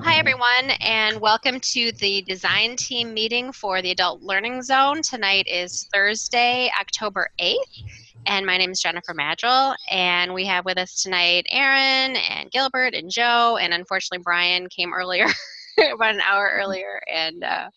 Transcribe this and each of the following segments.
Hi, everyone, and welcome to the design team meeting for the Adult Learning Zone. Tonight is Thursday, October 8th, and my name is Jennifer Maddrell, and we have with us tonight Aaron and Gilbert and Joe, and unfortunately Brian came earlier, about an hour earlier, and uh,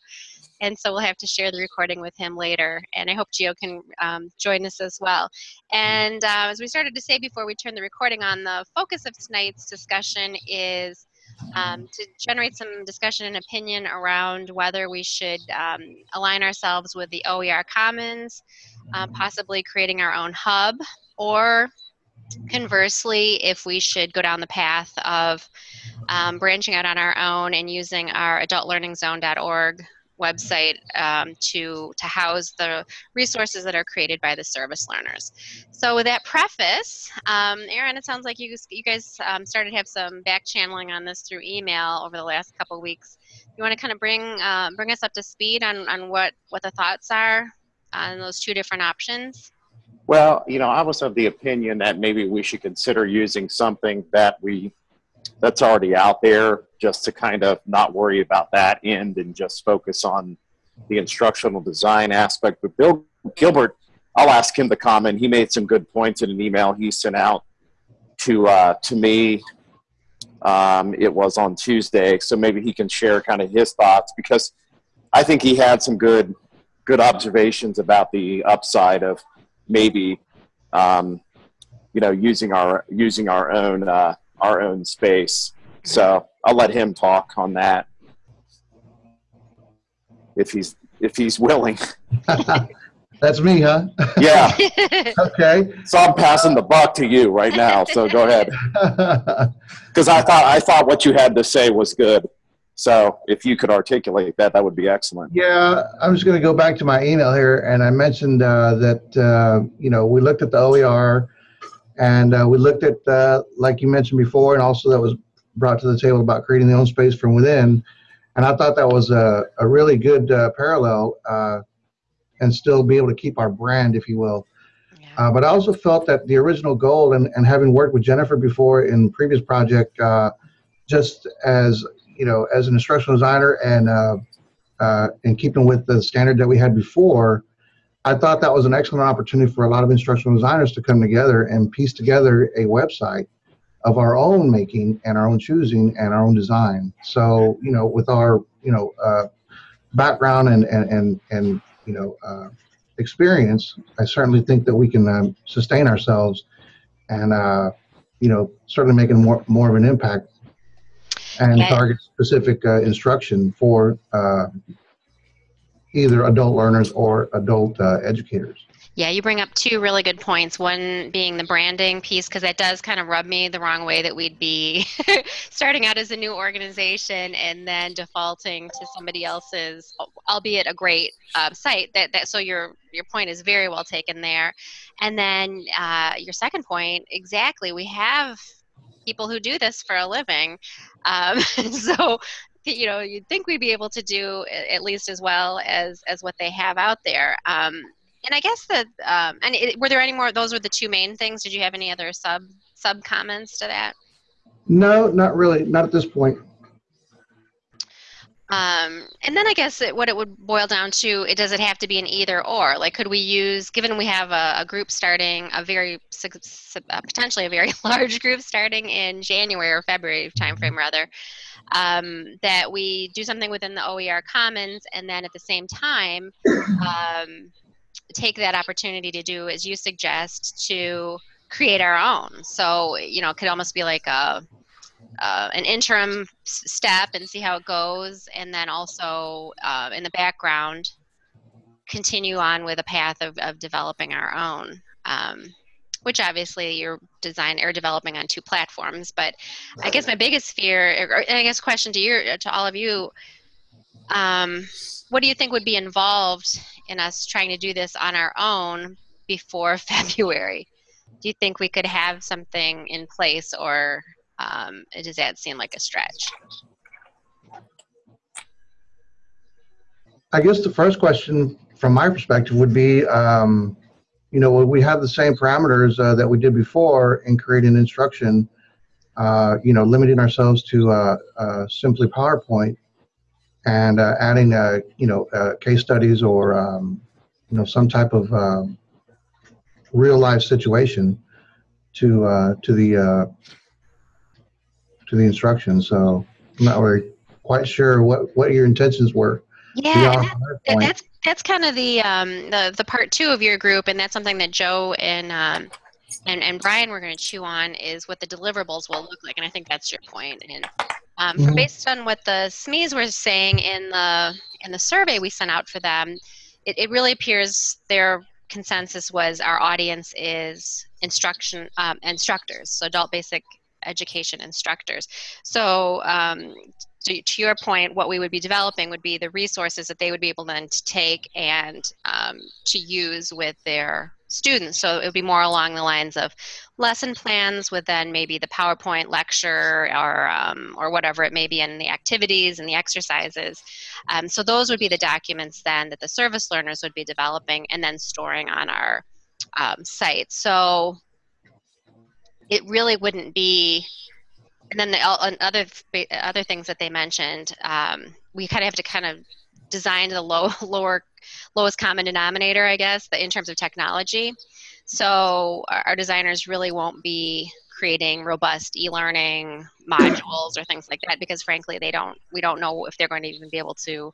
and so we'll have to share the recording with him later. And I hope Gio can um, join us as well. And uh, as we started to say before we turn the recording on, the focus of tonight's discussion is um, to generate some discussion and opinion around whether we should um, align ourselves with the OER Commons, uh, possibly creating our own hub, or conversely, if we should go down the path of um, branching out on our own and using our adultlearningzone.org website um, to, to house the resources that are created by the service learners. So with that preface, um, Aaron, it sounds like you, you guys um, started to have some back channeling on this through email over the last couple weeks. You want to kind of bring, uh, bring us up to speed on, on what, what the thoughts are on those two different options? Well, you know, I was of the opinion that maybe we should consider using something that we that's already out there just to kind of not worry about that end and just focus on the instructional design aspect. But Bill Gilbert, I'll ask him to comment. He made some good points in an email he sent out to uh, to me. Um, it was on Tuesday, so maybe he can share kind of his thoughts because I think he had some good good observations about the upside of maybe um, you know using our using our own uh, our own space. So I'll let him talk on that if he's if he's willing. That's me, huh? Yeah. okay. So I'm passing the buck to you right now. So go ahead. Because I thought I thought what you had to say was good. So if you could articulate that, that would be excellent. Yeah, I'm just going to go back to my email here, and I mentioned uh, that uh, you know we looked at the OER and uh, we looked at, uh, like you mentioned before, and also that was brought to the table about creating the own space from within. And I thought that was a, a really good uh, parallel uh, and still be able to keep our brand, if you will. Yeah. Uh, but I also felt that the original goal, and, and having worked with Jennifer before in previous project, uh, just as you know, as an instructional designer and uh, in keeping with the standard that we had before, I thought that was an excellent opportunity for a lot of instructional designers to come together and piece together a website of our own making and our own choosing and our own design. So, you know, with our, you know, uh, background and, and, and, and you know, uh, experience, I certainly think that we can um, sustain ourselves and, uh, you know, certainly making more, more of an impact and target specific uh, instruction for uh, either adult learners or adult uh, educators. Yeah, you bring up two really good points. One being the branding piece, because that does kind of rub me the wrong way that we'd be starting out as a new organization and then defaulting to somebody else's, albeit a great uh, site. That, that so your your point is very well taken there. And then uh, your second point, exactly. We have people who do this for a living. Um, so you know you'd think we'd be able to do at least as well as as what they have out there. Um, and i guess that um, and it, were there any more those were the two main things? Did you have any other sub sub comments to that? No not really not at this point. Um, and then I guess it, what it would boil down to, it does it have to be an either or? Like, could we use, given we have a, a group starting, a very uh, potentially a very large group starting in January or February timeframe rather, um, that we do something within the OER Commons and then at the same time um, take that opportunity to do, as you suggest, to create our own. So, you know, it could almost be like a, uh, an interim step and see how it goes, and then also uh, in the background continue on with a path of, of developing our own. Um, which obviously you're designing or developing on two platforms. But I guess my biggest fear, or I guess question to you, to all of you, um, what do you think would be involved in us trying to do this on our own before February? Do you think we could have something in place, or um, does that seem like a stretch? I guess the first question from my perspective would be um, you know, we have the same parameters uh, that we did before in creating instruction. uh, you know, limiting ourselves to uh, uh, simply PowerPoint and uh, adding, uh, you know, uh, case studies or, um, you know, some type of um, real life situation to uh, to the uh, to the instruction. So I'm not really quite sure what what your intentions were. Yeah, and that- that's that's kind of the um, the the part two of your group, and that's something that Joe and um, and and Brian were going to chew on is what the deliverables will look like, and I think that's your point. And um, from Mhm. based on what the SMEs were saying in the in the survey we sent out for them, it, it really appears their consensus was our audience is instruction um, instructors, so adult basic education instructors. So um, to, to your point, what we would be developing would be the resources that they would be able then to take and um, to use with their students. So it would be more along the lines of lesson plans with then maybe the PowerPoint lecture or um, or whatever it may be, and the activities and the exercises. Um, so those would be the documents then that the service learners would be developing and then storing on our um, site. So it really wouldn't be and then the and other other things that they mentioned, um, we kind of have to kind of design the low lower lowest common denominator, I guess, in terms of technology. So our, designers really won't be creating robust e-learning modules or things like that because frankly they don't we don't know if they're going to even be able to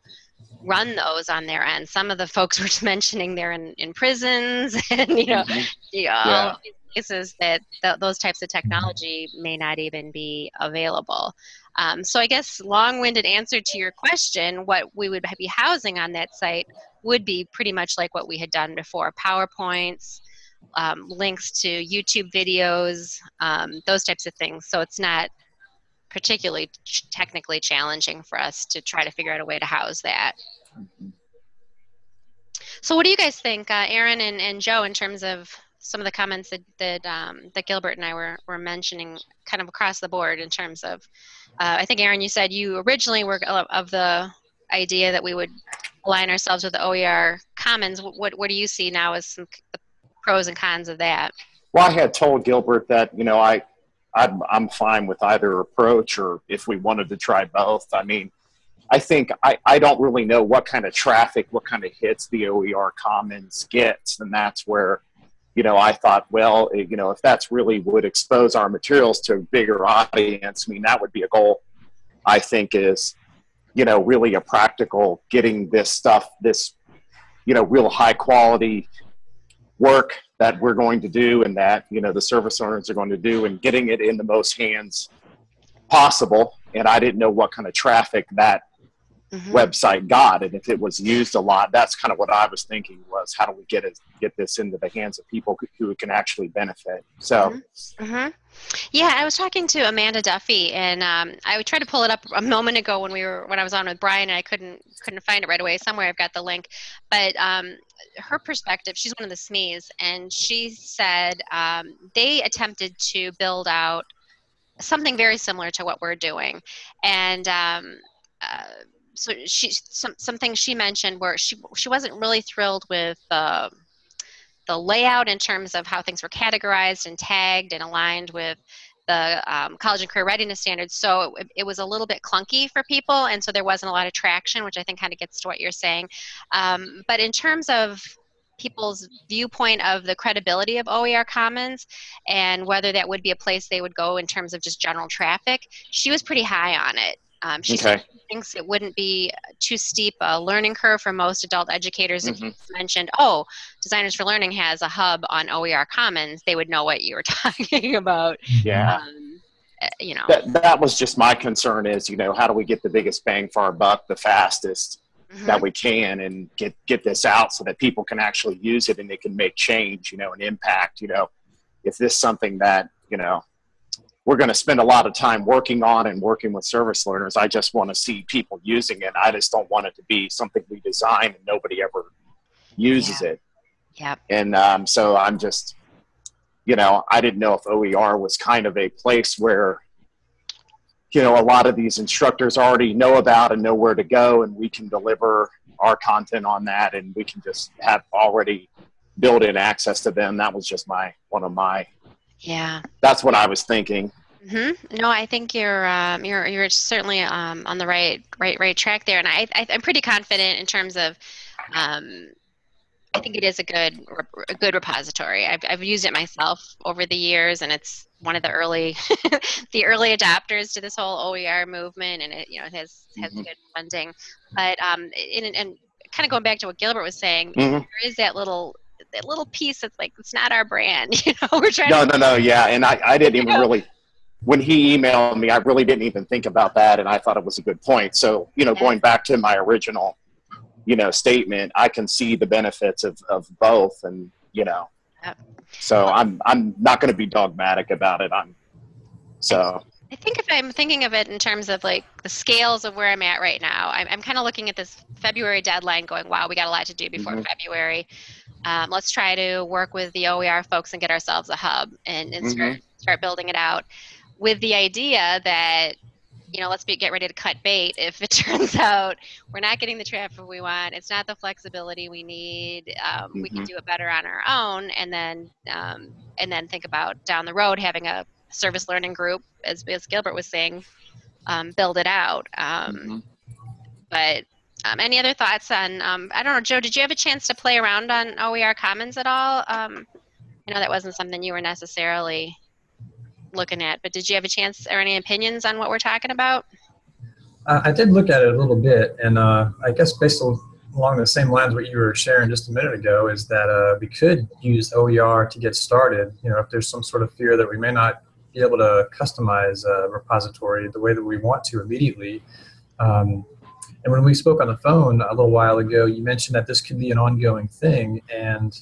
run those on their end some of the folks were just mentioning they're in, in prisons and you know Mhm. you know, Yeah. Places that th- those types of technology may not even be available. Um, so I guess long-winded answer to your question, what we would be housing on that site would be pretty much like what we had done before: PowerPoints, um, links to YouTube videos, um, those types of things. So it's not particularly ch- technically challenging for us to try to figure out a way to house that. So what do you guys think, uh, Aaron and, and Joe, in terms of some of the comments that that, um, that Gilbert and I were, were mentioning, kind of across the board in terms of, uh, I think Aaron, you said you originally were of the idea that we would align ourselves with the OER Commons. What what do you see now as some the pros and cons of that? Well, I had told Gilbert that you know I, I'm, I'm fine with either approach, or if we wanted to try both. I mean, I think I, I don't really know what kind of traffic, what kind of hits the OER Commons gets, and that's where, you know, I thought, well, eh, you know, if that's really would expose our materials to a bigger audience, I mean, that would be a goal. I think is, you know, really a practical getting this stuff, this, you know, real high quality work that we're going to do and that you know the service owners are going to do and getting it in the most hands possible and i didn't know what kind of traffic that Mhm. website got and if it was used a lot that's kind of what i was thinking was how do we get it get this into the hands of people who- can actually benefit so hmm Yeah, I was talking to Amanda Duffy, and um, I tried to pull it up a moment ago when we were when I was on with Brian, and I couldn't couldn't find it right away. Somewhere I've got the link, but um, her perspective, she's one of the SMEs, and she said um, they attempted to build out something very similar to what we're doing, and. Um, uh, so she some some things she mentioned where she she wasn't really thrilled with uh, the layout in terms of how things were categorized and tagged and aligned with the um, college and career readiness standards. So it, it was a little bit clunky for people, and so there wasn't a lot of traction, which I think kind of gets to what you're saying. Um, but in terms of people's viewpoint of the credibility of OER Commons and whether that would be a place they would go in terms of just general traffic, she was pretty high on it. Um, she okay. thinks it wouldn't be too steep a learning curve for most adult educators. If you Mhm. mentioned, oh, Designers for Learning has a hub on OER Commons, they would know what you were talking about. yeah. Um, uh, you know, that, that was just my concern is you know how do we get the biggest bang for our buck the fastest mhm, that we can and get get this out so that people can actually use it and they can make change you know and impact you know. If this is something that you know we're going to spend a lot of time working on and working with service learners. I just want to see people using it. I just don't want it to be something we design and nobody ever uses it. Yep. and um, so i'm just you know i didn't know if oer was kind of a place where you know a lot of these instructors already know about and know where to go and we can deliver our content on that and we can just have already built in access to them. That was just my one of my Yeah. that's what i was thinking hmm No, I think you're um, you're you're certainly um, on the right right right track there, and I, I I'm pretty confident in terms of. Um, I think it is a good a good repository. I've I've used it myself over the years, and it's one of the early the early adopters to this whole OER movement, and it you know it has has Mhm. good funding. But um, in, and kind of going back to what Gilbert was saying, Mhm. there is that little that little piece that's like it's not our brand. You know, we're trying No, to no, no. Yeah, and I, I didn't even really. When he emailed me, I really didn't even think about that, and I thought it was a good point. So, you know, Yeah. going back to my original, you know, statement, I can see the benefits of, of both, and you know, Yep. so I'm I'm not going to be dogmatic about it. I'm so I think if I'm thinking of it in terms of like the scales of where I'm at right now, I'm, I'm kind of looking at this February deadline going, wow, we got a lot to do before Mhm. February. Um, let's try to work with the OER folks and get ourselves a hub and, and start, start building it out with the idea that, you know, let's be, get ready to cut bait if it turns out we're not getting the traffic we want. It's not the flexibility we need. Um, We can Mhm. do it better on our own and then, um, and then think about down the road having a service learning group, as, as Gilbert was saying, um, build it out. Um, mhm. But um, any other thoughts on? Um, I don't know, Joe. Did you have a chance to play around on OER Commons at all? Um, I know that wasn't something you were necessarily looking at, but did you have a chance or any opinions on what we're talking about? Uh, I did look at it a little bit, and uh, I guess based on, along the same lines what you were sharing just a minute ago is that uh, we could use OER to get started. You know, if there's some sort of fear that we may not be able to customize a repository the way that we want to immediately. Um, and when we spoke on the phone a little while ago, you mentioned that this could be an ongoing thing and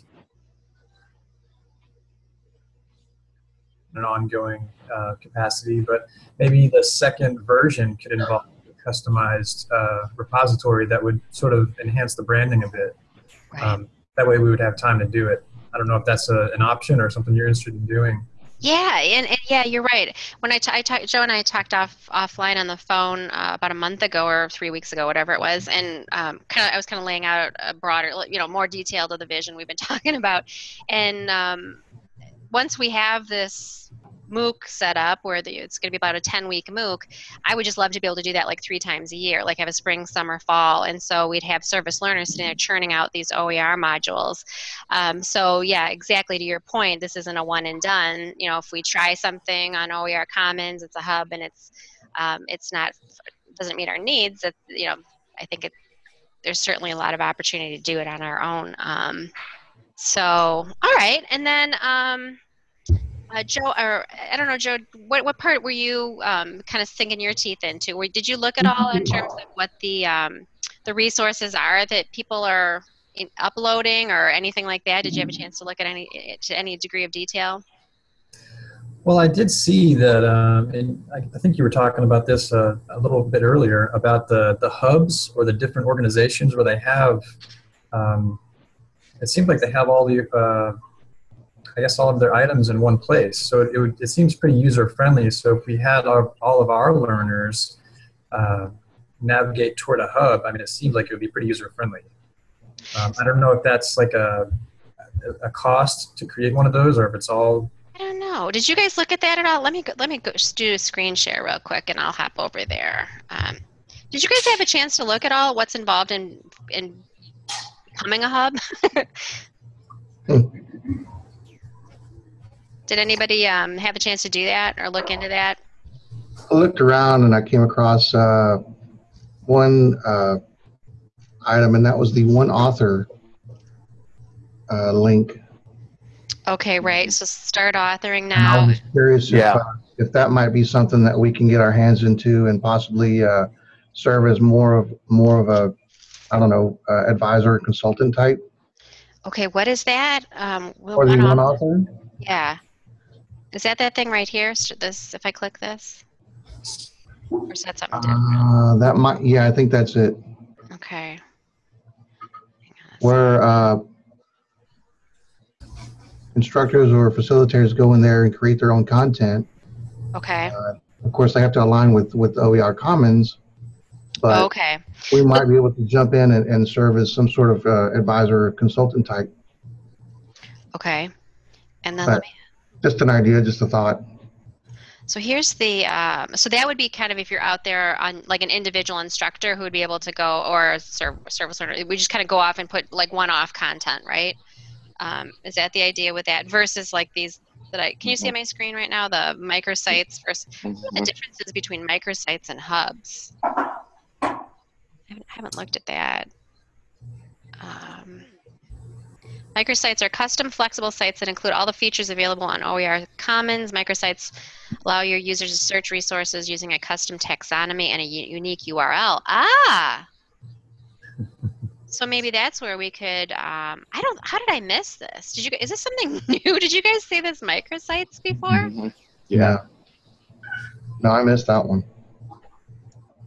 an ongoing uh, capacity, but maybe the second version could involve a customized uh, repository that would sort of enhance the branding a bit. Um, that way we would have time to do it. I don't know if that's a, an option or something you're interested in doing. Yeah, and, and yeah, you're right. When I, t- I talked, Joe and I talked off offline on the phone uh, about a month ago or three weeks ago, whatever it was, and um, kind of I was kind of laying out a broader, you know, more detailed of the vision we've been talking about, and um, once we have this MOOC set up where the, it's going to be about a 10 week MOOC, I would just love to be able to do that like three times a year, like have a spring, summer, fall. And so we'd have service learners sitting there churning out these OER modules. Um, so yeah, exactly to your point, this isn't a one and done. You know, if we try something on OER Commons, it's a hub and it's, um, it's not, doesn't meet our needs. It, you know, I think it, there's certainly a lot of opportunity to do it on our own. Um, so, all right. And then, um, uh, Joe, or I don't know, Joe, what, what part were you um, kind of sinking your teeth into? Or did you look at all in terms of what the um, the resources are that people are in, uploading or anything like that? Did you have a chance to look at any to any degree of detail? Well, I did see that, um, and I, I think you were talking about this uh, a little bit earlier about the, the hubs or the different organizations where they have, um, it seems like they have all the, uh, I guess, all of their items in one place. So it, would, it seems pretty user friendly. So if we had our, all of our learners uh, navigate toward a hub, I mean, it seems like it would be pretty user friendly. Um, I don't know if that's like a, a cost to create one of those or if it's all I don't know. Did you guys look at that at all? Let me go, let me go, just do a screen share real quick, and I'll hop over there. Um, did you guys have a chance to look at all what's involved in in becoming a hub? Did anybody um, have a chance to do that or look into that? I looked around and I came across uh, one uh, item, and that was the one author uh, link. Okay, right. So start authoring And I now. was curious if, Yeah. uh, if that might be something that we can get our hands into and possibly uh, serve as more of more of a, I don't know, uh, advisor consultant type Okay, what is that? Um, will for the one one author- author. Yeah. Is that that thing right here? This, if I click this, or is that something different? Uh, that might, yeah, I think that's it. Okay. Hang on a Where uh, instructors or facilitators go in there and create their own content. Okay. Of course, they have to align with with OER Commons, but Okay. we might be able to jump in and, and serve as some sort of uh, advisor or consultant type. Okay. And then But- let me. Just an idea, just a thought. So here's the, um, so that would be kind of if you're out there on like an individual instructor who would be able to go, or a service learner, we just kind of go off and put like one-off content, right? Um, is that the idea with that versus like these that I, can you see on my screen right now, the microsites versus, the differences between microsites and hubs? I haven't, I haven't looked at that. Um, microsites are custom flexible sites that include all the features available on OER Commons. Microsites allow your users to search resources using a custom taxonomy and a unique URL. Ah! So maybe that's where we could. Um, I don't. How did I miss this? Did you? Is this something new? Did you guys see this microsites before? Mhm. Yeah. No, I missed that one.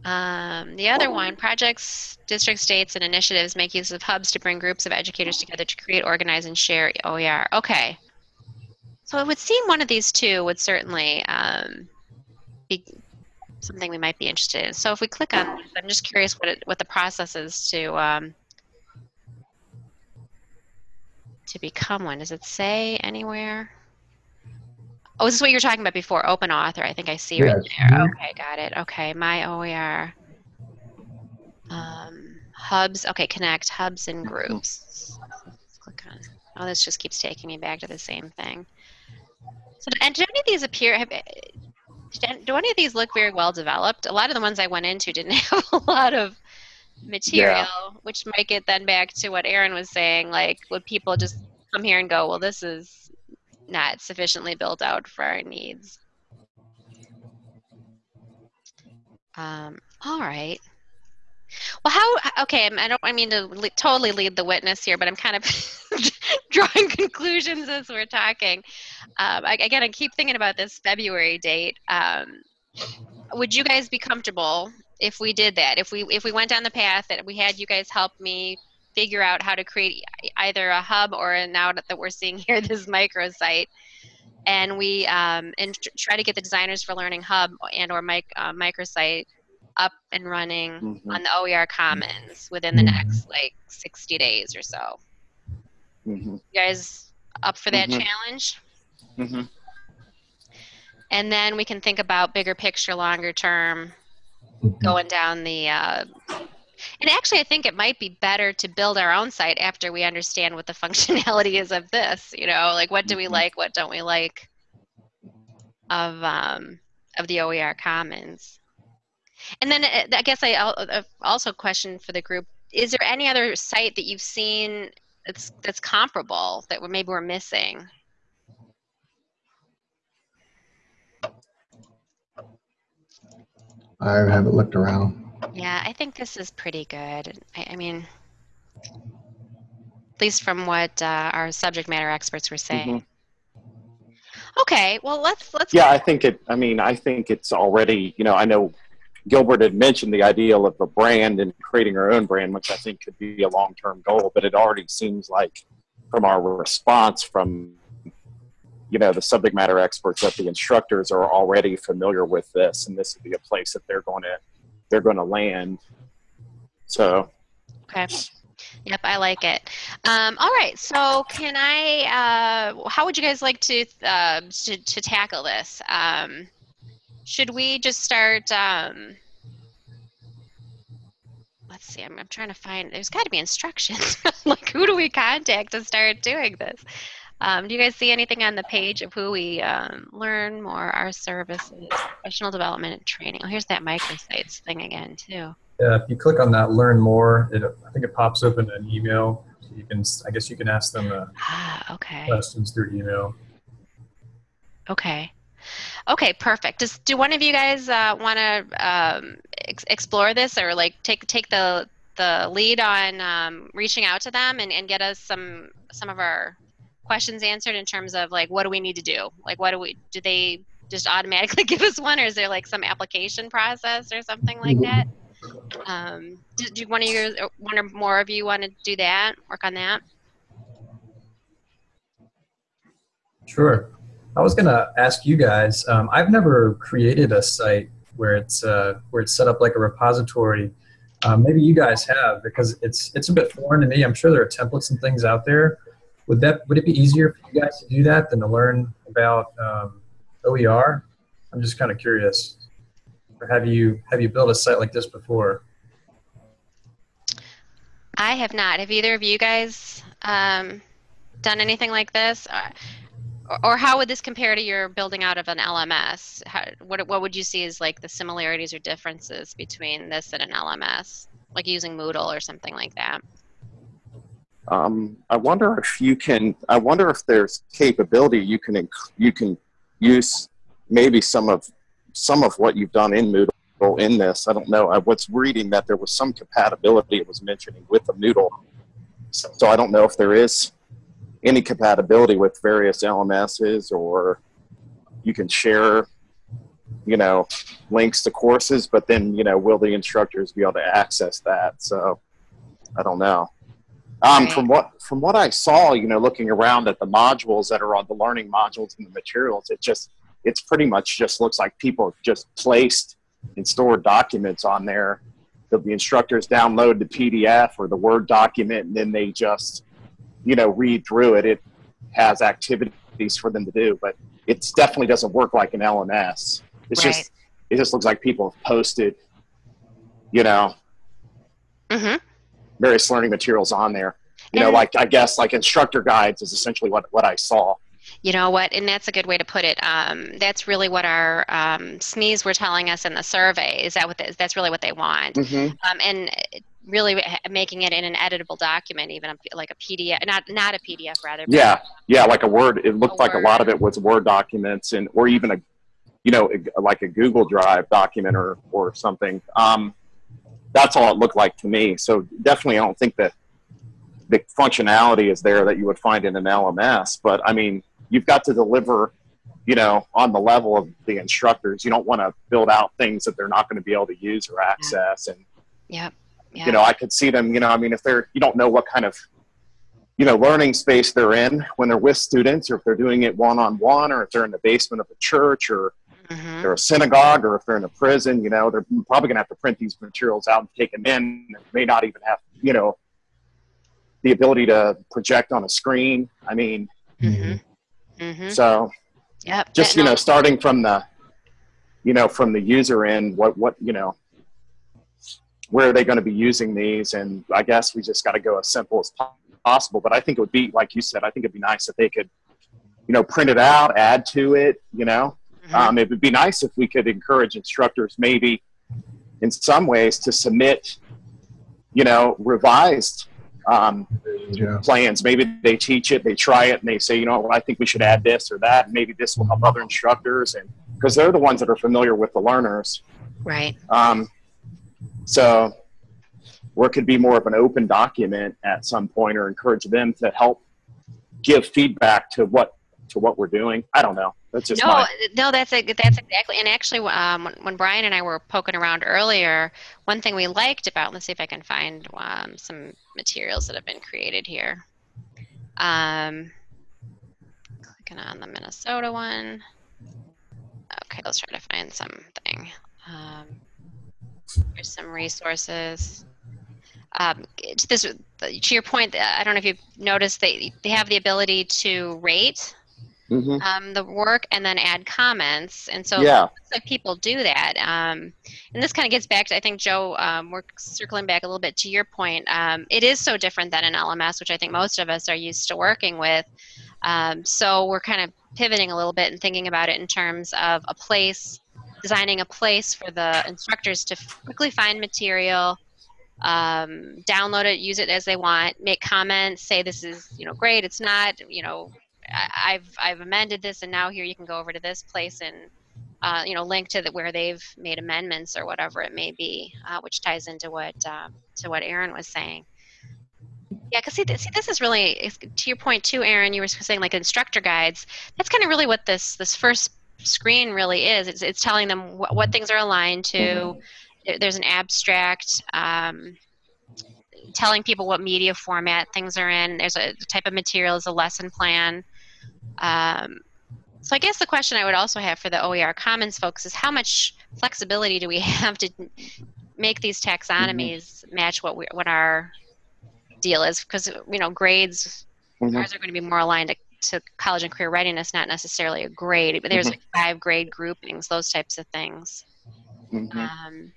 Um, the other one, projects, district, states, and initiatives make use of hubs to bring groups of educators together to create, organize, and share OER. Okay. So it would seem one of these two would certainly um, be something we might be interested in. So if we click on I'm just curious what it, what the process is to um, to become one. Does it say anywhere? Oh, is this is what you were talking about before, open author. I think I see right there. Mhm. Okay, got it. Okay, my OER. Um, hubs. Okay, connect hubs and groups. Let's click on. Oh, this just keeps taking me back to the same thing. So, and do any of these appear? Have, do- do any of these look very well developed? A lot of the ones I went into didn't have a lot of material, which might get then back to what Aaron was saying. Like, would people just come here and go, "Well, this is not sufficiently built out for our needs"? Um, all right. Well, how? Okay, I'm- don't. I mean to le- totally lead the witness here, but I'm kind of drawing conclusions as we're talking. Um, I, again, I keep thinking about this February date. Um, would you guys be comfortable if we did that? If we if we went down the path that we had you guys help me figure out how to create either a hub or now that we're seeing here this microsite, and we um, and tr- try to get the designers for learning hub and or mic, uh, microsite up and running Mhm. on the OER Commons within the Mhm. next like 60 days or so. Mhm. You guys up for that Mhm. challenge? Mhm. And then we can think about bigger picture, longer term, going down the. Uh, and actually, I think it might be better to build our own site after we understand what the functionality is of this. You know, like what do we Mhm. like, what don't we like of um, of the OER Commons. And then uh, I guess I uh, also question for the group: Is there any other site that you've seen that's that's comparable that we're, maybe we're missing? I haven't looked around. Yeah, I think this is pretty good. I, I mean, at least from what uh, our subject matter experts were saying. Okay, well let's let's. Yeah, I think it. I mean, I think it's already. You know, I know Gilbert had mentioned the ideal of a brand and creating our own brand, which I think could be a long-term goal. But it already seems like, from our response from, you know, the subject matter experts, that the instructors are already familiar with this, and this would be a place that they're going to they're going to land. So Okay. Yep, I like it. Um, all right, so can I? Uh, how would you guys like to uh, to, to tackle this? Um, should we just start? Um, let's see. I'm, I'm trying to find. There's got to be instructions. like, who do we contact to start doing this? Um, do you guys see anything on the page of who we um, learn more our services, professional development, and training? Oh, here's that microsites thing again too. Yeah, if you click on that learn more, it, I think it pops open an email. So you can, I guess you can ask them uh, Ah, okay. questions through email. Okay. Okay, perfect. Does do one of you guys uh, want to um, ex- explore this or like take take the the lead on um, reaching out to them and, and get us some some of our questions answered in terms of like what do we need to do? Like what do we do they just automatically give us one or is there like some application process or something like that? Um, do, do one of you one or more of you want to do that? Work on that? Sure. I was gonna ask you guys. Um, I've never created a site where it's uh, where it's set up like a repository. Um, maybe you guys have because it's it's a bit foreign to me. I'm sure there are templates and things out there. Would that would it be easier for you guys to do that than to learn about um, OER? I'm just kind of curious. Or have you have you built a site like this before? I have not. Have either of you guys um, done anything like this? Uh, or, or how would this compare to your building out of an LMS? How, what, what would you see as like the similarities or differences between this and an LMS? Like using Moodle or something like that? Um, I wonder if you can. I wonder if there's capability you can you can use maybe some of some of what you've done in Moodle in this. I don't know. I was reading that there was some compatibility it was mentioning with the Moodle. So, so I don't know if there is any compatibility with various LMSs or you can share, you know, links to courses, but then, you know, will the instructors be able to access that? So I don't know. Um, Right. From what from what I saw, you know, looking around at the modules that are on the learning modules and the materials, it just it's pretty much just looks like people just placed and stored documents on there. that the instructors download the PDF or the Word document, and then they just, you know, read through it. It has activities for them to do, but it definitely doesn't work like an LMS. It's Right. just it just looks like people have posted, you know, Mm-hmm. Various learning materials on there. You know, like I guess like instructor guides is essentially what what I saw. You know what? And that's a good way to put it. Um, that's really what our um, SMEs were telling us in the survey. Is that what the, that's really what they want? Mm-hmm. Um, and really making it in an editable document, even like a PDF, not not a PDF rather. Yeah, yeah, like a Word. It looked A like a lot of it was Word documents and or even a, you know, like a Google Drive document or or something. Um, that's all it looked like to me. So definitely, I don't think that the functionality is there that you would find in an LMS. But I mean, you've got to deliver, you know, on the level of the instructors. You don't want to build out things that they're not going to be able to use or access. And Yep. Yeah. you know, I could see them, you know, I mean, if they're, you don't know what kind of, you know, learning space they're in when they're with students, or if they're doing it one on one, or if they're in the basement of a church, or Mhm. they're a synagogue, or if they're in a prison, you know, they're probably going to have to print these materials out and take them in. They may not even have, you know, the ability to project on a screen. I mean, Mhm. Mhm. so Yep. just, you know, starting from the, you know, from the user end, what, what, you know, where are they going to be using these? And I guess we just got to go as simple as possible. But I think it would be, like you said, I think it'd be nice if they could, you know, print it out, add to it, you know. Mhm. Um, it would be nice if we could encourage instructors maybe in some ways to submit, you know, revised um, Yeah. plans. Maybe they teach it, they try it, and they say, you know, what, I think we should add this or that. and Maybe this will help other instructors, and because they're the ones that are familiar with the learners. Right. Um, so, where it could be more of an open document at some point, or encourage them to help give feedback to what to what we're doing. I don't know. That's just no, my no, that's a, that's exactly. And actually, um, when, when Brian and I were poking around earlier, one thing we liked about. Let's see if I can find um, some materials that have been created here. Um, clicking on the Minnesota one. Okay, let's try to find something. Um, here's some resources. Um, to this, to your point, I don't know if you've noticed they they have the ability to rate Mhm. um, the work and then add comments. And so yeah. like people do that. Um, and this kind of gets back to, I think, Joe, um, we're circling back a little bit to your point. Um, it is so different than an LMS, which I think most of us are used to working with. Um, so we're kind of pivoting a little bit and thinking about it in terms of a place, designing a place for the instructors to quickly find material, um, download it, use it as they want, make comments, say this is, you know, great, it's not, you know, I- I've I've amended this, and now here you can go over to this place and uh, you know link to the, where they've made amendments or whatever it may be, uh, which ties into what um, to what Aaron was saying. Yeah, because see, th- see, this is really to your point too, Aaron. You were saying like instructor guides. That's kind of really what this this first screen really is. It's it's telling them what, what things are aligned to. There- There's an abstract. Um, telling people what media format things are in. There's a type of material, is a lesson plan. Um, so I guess the question I would also have for the OER Commons folks is how much flexibility do we have to make these taxonomies match what we, what our deal is? Because you know grades Mhm. ours are going to be more aligned to to college and career readiness, not necessarily a grade, but there's Mhm. like five grade groupings, those types of things. Mhm. Um,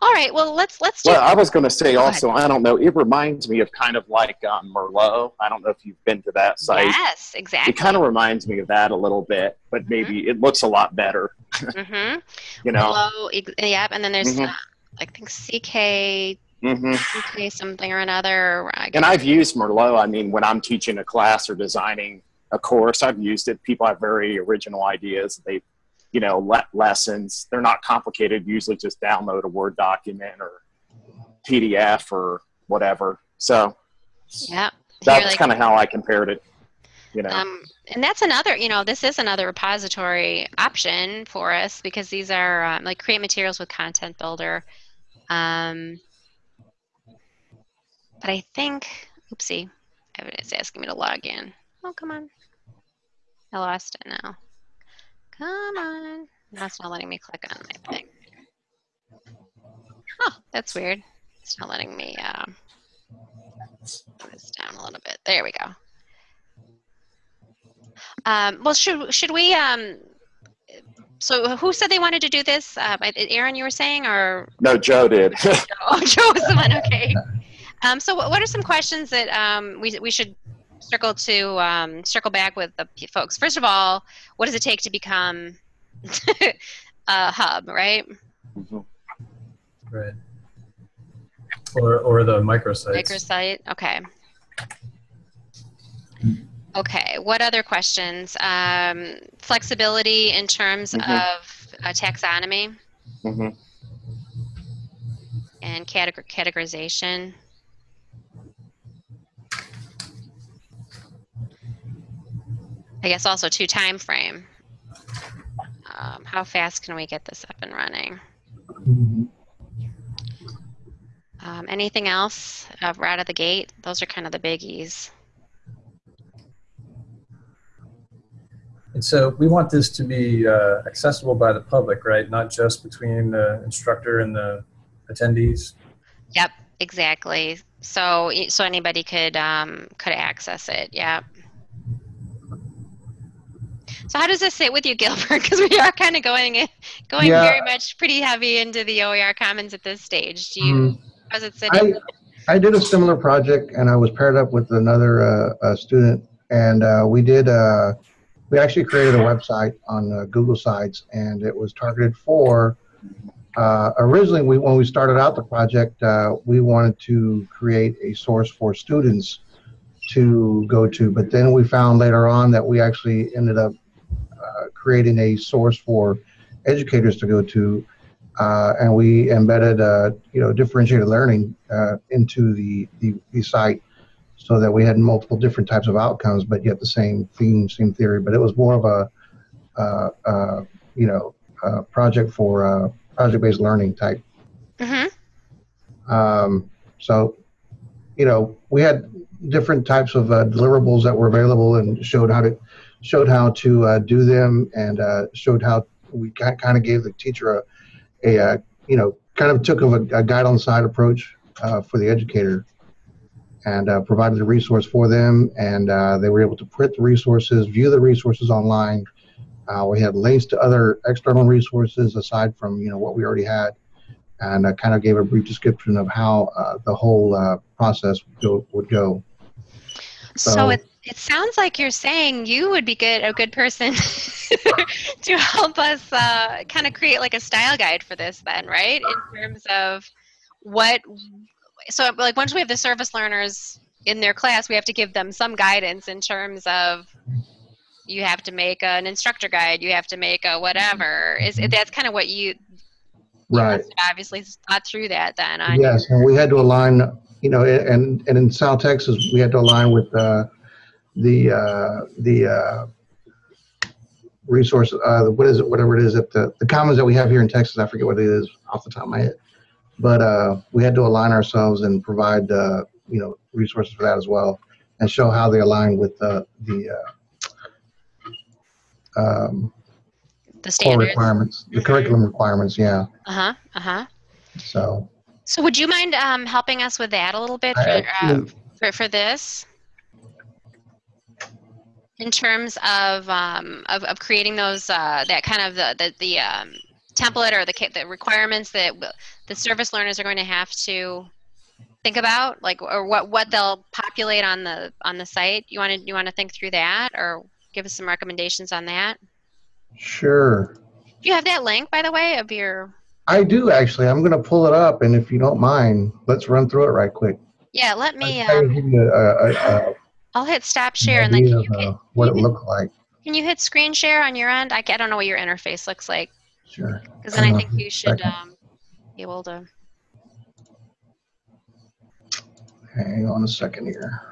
all right, well let's let's. Well, I was going to say Go also, I don't know, it reminds me of kind of like um, Merlot. I don't know if you've been to that site. yes, exactly. It kind of reminds me of that a little bit, but maybe it looks a lot better, mm-hmm. you know? Ex- yep, and then there's Mhm. uh, I think CK Mm-hmm. CK something or another. I And I've used Merlot. I mean, when I'm teaching a class or designing a course, I've used it. People have very original ideas. They, you know, le- lessons. They're not complicated. Usually, just download a Word document or PDF or whatever. So yeah that's like- kind of how I compared it. You know, Um, and that's another, you know, this is another repository option for us because these are um, like create materials with Content Builder. Um, but I think, oopsie, it's asking me to log in. Oh, come on. I lost it now. Come on. Now it's not letting me click on my thing. Oh, that's weird. It's not letting me um, put this down a little bit. There we go. Um, well, should should we? Um, so, who said they wanted to do this? Uh, Aaron, you were saying, or no, Joe did. oh, Joe was the one. Okay. Um, so, what what are some questions that um, we we should circle to um, circle back with the folks? First of all, what does it take to become a hub? Right. Mhm. Right. Or, or the microsites. Microsite. Okay. Okay. What other questions? Um, flexibility in terms Mhm. of uh, taxonomy Mhm. and categor- categorization. I guess also to time frame. Um, how fast can we get this up and running? Um, anything else uh, right out of the gate? Those are kind of the biggies. And so we want this to be uh, accessible by the public, right? Not just between the instructor and the attendees. Yep, exactly. So so anybody could um, could access it. Yep. So how does this sit with you, Gilbert? Because we are kind of going in- going Yeah. very much pretty heavy into the OER Commons at this stage. Do you? Mm. How's it sitting? I, I did a similar project and I was paired up with another uh, uh, student and uh, we did uh, we actually created a website on uh, Google Sites and it was targeted for uh, originally we when we started out the project uh, we wanted to create a source for students to go to but then we found later on that we actually ended up creating a source for educators to go to uh, and we embedded uh, you know differentiated learning uh, into the, the the site so that we had multiple different types of outcomes but yet the same theme same theory but it was more of a uh, uh, you know uh, project for uh, project-based learning type Mm-hmm. um, so you know we had different types of uh, deliverables that were available and showed how to showed how to uh, do them and uh, showed how we kind of gave the teacher a, a uh, you know kind of took of a, a guide on the side approach uh, for the educator and uh, provided the resource for them and uh, they were able to print the resources view the resources online uh, we had links to other external resources aside from you know what we already had and I kind of gave a brief description of how uh, the whole uh, process would go, would go. So, So- it it sounds like you're saying you would be good a good person to help us uh, kind of create like a style guide for this then, right? In terms of what so like once we have the service learners in their class, we have to give them some guidance in terms of you have to make an instructor guide, you have to make a whatever. Is that's kind of what you you Right. have obviously thought through that then Yes, and we had to align, you know, and and in South Texas, we had to align with uh, the uh, the uh, resource. Uh, what is it? Whatever it is at the the commons that we have here in Texas. I forget what it is off the top of my head, but uh, we had to align ourselves and provide uh, you know resources for that as well, and show how they align with uh, the uh, um, the core standards. requirements, the Mhm. curriculum requirements. Yeah. Uh-huh. Uh-huh. So So would you mind um, helping us with that a little bit for, uh, for, for this? In terms of um, of, of creating those uh, that kind of the the, the um, template or the the requirements that the service learners are going to have to think about, like or what what they'll populate on the on the site. You want to you want to think through that, or give us some recommendations on that. Sure. Do you have that link, by the way, of your? I do actually. I'm going to pull it up, and if you don't mind, let's run through it right quick. Yeah, let me. I'll try to Um, give you a, a, a, I'll hit stop share, and then can you hit, uh, what it looked like. can you hit screen share on your end? I, I don't know what your interface looks like, Sure. because then I think you should um, be able to. Hang on a second here.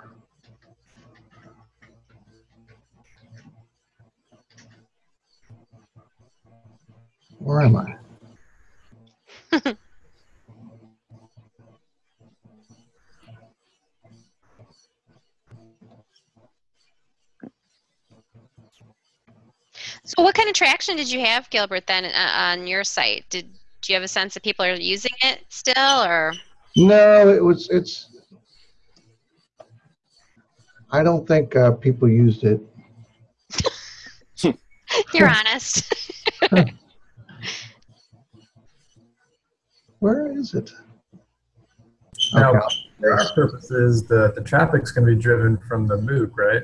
Where am I? So, what kind of traction did you have, Gilbert, then uh, on your site? Did do you have a sense that people are using it still, or No, it was, it's, I don't think uh, people used it. you're honest? Where is it? Now, Okay. for our purposes, the, the traffic's going to be driven from the MOOC, right?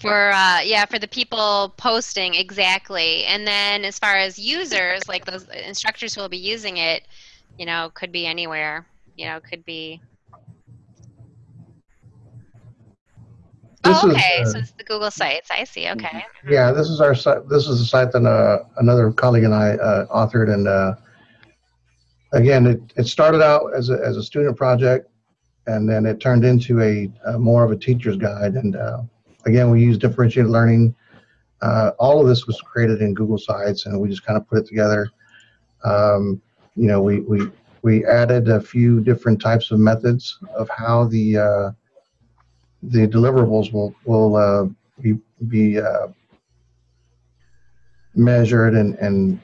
For uh, yeah, for the people posting exactly, and then as far as users, like those instructors who will be using it, you know, could be anywhere. You know, could be. This oh, is, okay. uh, so it's the Google sites. I see. Okay. Yeah, this is our site. This is a site that uh, another colleague and I uh, authored, and uh, again, it, it started out as a as a student project, and then it turned into a, a more of a teacher's guide. And uh, again, we use differentiated learning. Uh, all of this was created in Google Sites, and we just kind of put it together. Um, you know, we we we added a few different types of methods of how the uh, the deliverables will will uh, be be uh, measured and and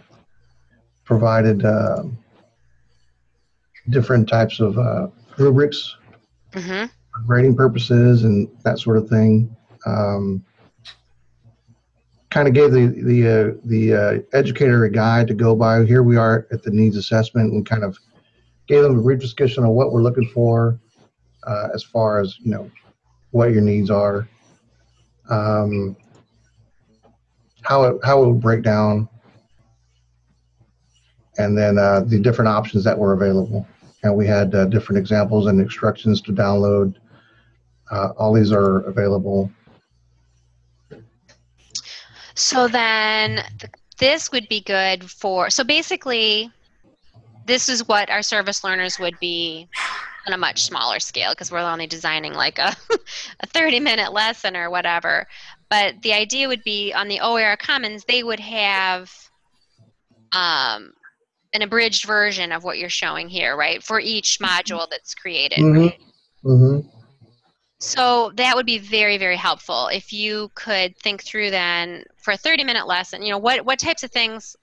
provided uh, different types of uh, rubrics Mm-hmm. for grading purposes and that sort of thing. Um, kind of gave the the uh, the uh, educator a guide to go by. Here we are at the needs assessment, and kind of gave them a brief discussion on what we're looking for uh, as far as you know what your needs are, um, how it how it would break down, and then uh, the different options that were available. And we had uh, different examples and instructions to download. Uh, all these are available. So then th- this would be good for, so basically, this is what our service learners would be on a much smaller scale because we're only designing like a, a 30 minute lesson or whatever. But the idea would be on the OER Commons, they would have um, an abridged version of what you're showing here, right? For each module that's created, Mhm. right? Mm-hmm. So that would be very, very helpful if you could think through then for a 30 minute lesson, you know, what, what types of things,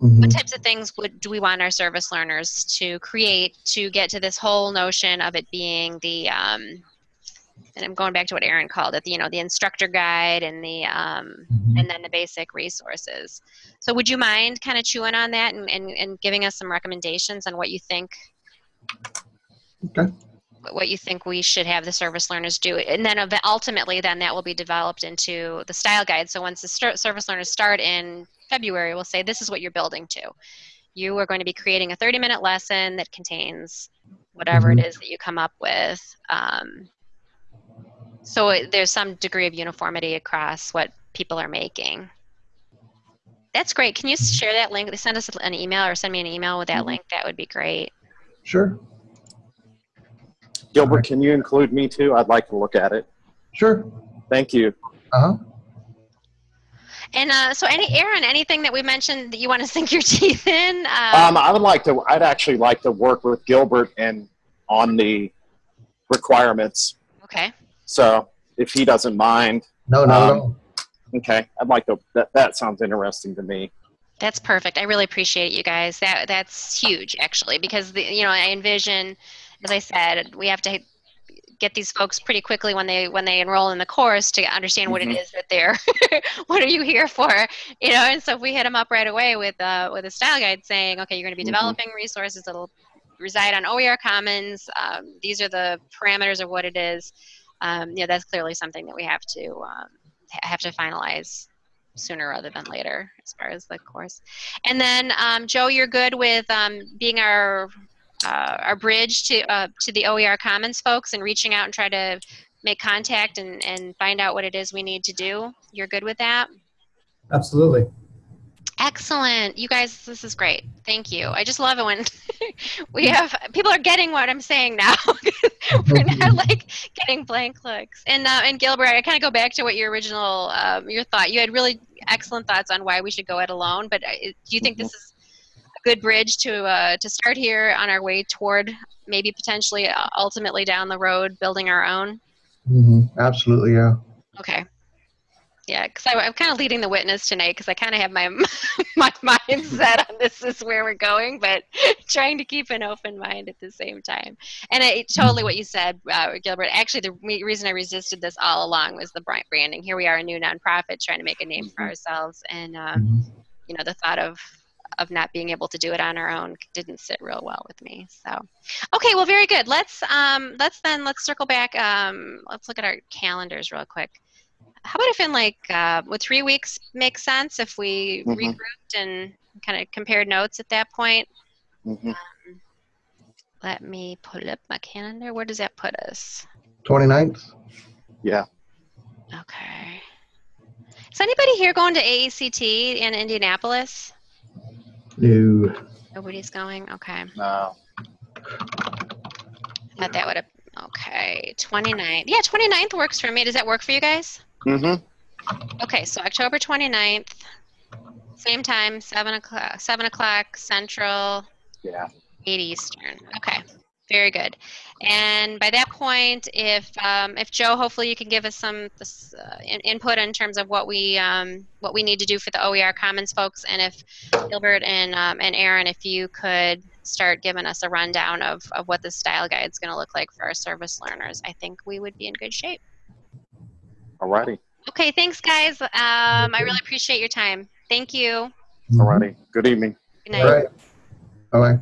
Mm-hmm. what types of things would, do we want our service learners to create to get to this whole notion of it being the, um, and I'm going back to what Aaron called it, the, you know, the instructor guide and the, um, Mm-hmm. and then the basic resources. So would you mind kind of chewing on that and, and, and giving us some recommendations on what you think Okay. What you think we should have the service learners do and then ultimately then that will be developed into the style guide. So once the service learners start in february we'll say this is what you're building to. You are going to be creating a 30 minute lesson that contains whatever it is that you come up with. Um, so it, there's some degree of uniformity across what people are making. That's great. Can you share that link? Send us an email or send me an email with that link. That would be great. Sure. Gilbert, can you include me too? I'd like to look at it. Sure. Thank you. Uh huh. And uh, so, any Aaron, anything that we mentioned that you want to sink your teeth in? Um, I would like to. I'd actually like to work with Gilbert and on the requirements. okay. So if he doesn't mind, No, not at Um, all. okay. I'd like to. That that sounds interesting to me. That's perfect. I really appreciate it, you guys. That that's huge, actually, because the, you know I envision, as I said, we have to get these folks pretty quickly when they when they enroll in the course to understand what it Mhm. is that they're what are you here for you know and so if we hit them up right away with uh with a style guide saying okay you're going to be Mhm. developing resources that'll reside on OER Commons um, these are the parameters of what it is um, you know that's clearly something that we have to um, have to finalize sooner rather than later as far as the course and then um, Joe you're good with um, being our uh, our bridge to uh, to the OER Commons folks and reaching out and try to make contact and, and find out what it is we need to do. You're good with that? Absolutely. Excellent. You guys, this is great. Thank you. I just love it when we have people are getting what I'm saying now. We're not like getting blank looks. And uh, and Gilbert, I kind of go back to what your original um, your thought. You had really excellent thoughts on why we should go it alone. But uh, do you think this is good bridge to uh, to start here on our way toward maybe potentially uh, ultimately down the road building our own? hmm Absolutely, yeah. Okay. Yeah, because I'm kind of leading the witness tonight because I kind of have my my mind set on this is where we're going, but trying to keep an open mind at the same time. And I, totally what you said, uh, Gilbert. Actually, the re- reason I resisted this all along was the branding. Here we are, a new nonprofit trying to make a name for ourselves, and um, Mhm. you know the thought of of not being able to do it on our own didn't sit real well with me. So, okay, well, very good. Let's um, let's then let's circle back. Um, let's look at our calendars real quick. How about if in like uh, would three weeks make sense if we Mhm. regrouped and kind of compared notes at that point? Mhm. Let me pull up my calendar. Where does that put us? 29th? Yeah. Okay. Is anybody here going to AECT in Indianapolis? No. Nobody's going. Okay. No. Thought that would have. Okay, 29th. Yeah, 29th works for me. Does that work for you guys? Mm-hmm. Okay, so October 29th, same time, 7 o'clock, 7 o'clock Central, Yeah. 8 Eastern. Okay, very good. And by that point, if um, if Joe, hopefully you can give us some uh, in, input in terms of what we um, what we need to do for the OER Commons folks, and if Gilbert and um, and Aaron, if you could start giving us a rundown of, of what the style guide is going to look like for our service learners, I think we would be in good shape. Alrighty. Okay, thanks, guys. Um, I really appreciate your time. Thank you. Alrighty. Good evening. Good night. All right. Bye-bye.